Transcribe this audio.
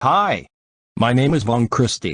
Hi. My name is Von Christie.